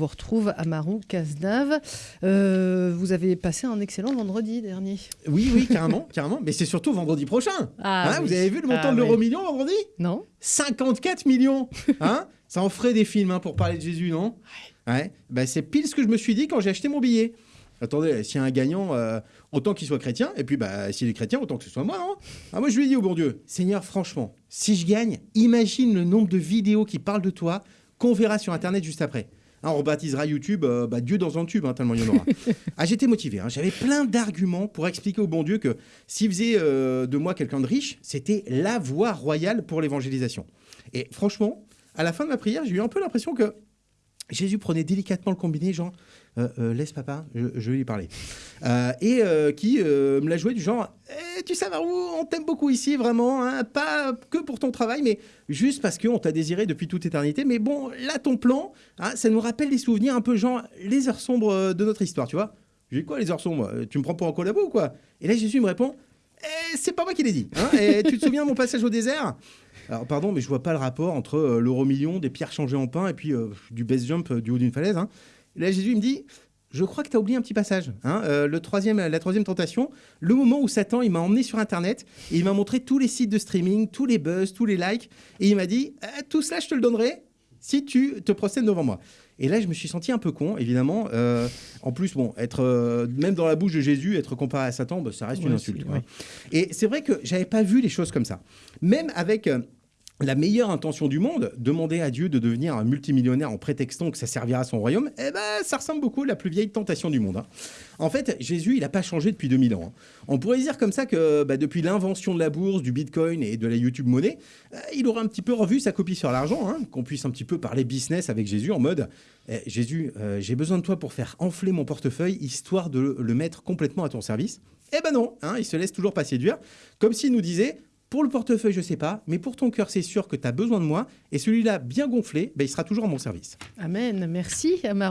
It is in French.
vous retrouve à Marou Cazenave. Euh, vous avez passé un excellent vendredi dernier. Oui, oui, carrément, carrément. Mais c'est surtout vendredi prochain. Ah, Hein, oui. Vous avez vu le montant Ah, de l'euro oui. million vendredi? Non 54 millions hein Ça en ferait des films hein, pour parler de Jésus, non? Ouais. Bah, c'est pile ce que je me suis dit quand j'ai acheté mon billet. Attendez, s'il y a un gagnant, euh, autant qu'il soit chrétien, et puis bah, s'il est chrétien, autant que ce soit moi, non ah, Moi, je lui ai dit au bon Dieu, Seigneur, franchement, si je gagne, imagine le nombre de vidéos qui parlent de toi qu'on verra sur Internet juste après. Hein, on baptisera YouTube euh, bah, Dieu dans un tube, hein, tellement il y en aura. ah, J'étais motivé, hein. j'avais plein d'arguments pour expliquer au bon Dieu que s'il faisait euh, de moi quelqu'un de riche, c'était la voie royale pour l'évangélisation. Et franchement, à la fin de ma prière, j'ai eu un peu l'impression que Jésus prenait délicatement le combiné, genre euh, laisse papa, je, je vais lui parler. Et qui me l'a joué du genre Eh, tu sais, Marou, on t'aime beaucoup ici, vraiment, hein, pas que pour ton travail, mais juste parce qu'on t'a désiré depuis toute éternité. Mais bon, là, ton plan, hein, ça nous rappelle des souvenirs un peu genre les heures sombres euh, de notre histoire, tu vois. J'ai quoi, les heures sombres? Tu me prends pour un collabo ou quoi? Et là, Jésus me répond Eh, c'est pas moi qui l'ai dit. hein, et tu te souviens de mon passage au désert? Alors pardon, mais je vois pas le rapport entre euh, l'euro million, des pierres changées en pain et puis euh, du base jump euh, du haut d'une falaise. hein. Là, Jésus me dit, je crois que tu as oublié un petit passage. hein, euh, le troisième, la troisième tentation, le moment où Satan il m'a emmené sur Internet et il m'a montré tous les sites de streaming, tous les buzz, tous les likes, et il m'a dit, Ah, tout cela je te le donnerai si tu te procèdes devant moi. Et là, je me suis senti un peu con, évidemment. Euh, en plus, bon, être euh, même dans la bouche de Jésus, être comparé à Satan, bah, ça reste une insulte. ouais. Et c'est vrai que j'avais pas vu les choses comme ça. Même avec euh, la meilleure intention du monde, demander à Dieu de devenir un multimillionnaire en prétextant que ça servira à son royaume, eh ben, ça ressemble beaucoup à la plus vieille tentation du monde. hein. En fait, Jésus, il n'a pas changé depuis 2000 ans. hein. On pourrait dire comme ça que bah, depuis l'invention de la bourse, du bitcoin et de la YouTube monnaie, euh, il aura un petit peu revu sa copie sur l'argent, hein, qu'on puisse un petit peu parler business avec Jésus en mode Eh, Jésus, euh, j'ai besoin de toi pour faire enfler mon portefeuille, histoire de le mettre complètement à ton service. Eh ben non, il se laisse toujours pas séduire, comme s'il nous disait pour le portefeuille, je sais pas, mais pour ton cœur, c'est sûr que tu as besoin de moi, et celui-là bien gonflé, ben, il sera toujours à mon service. Amen. Merci, Amarou.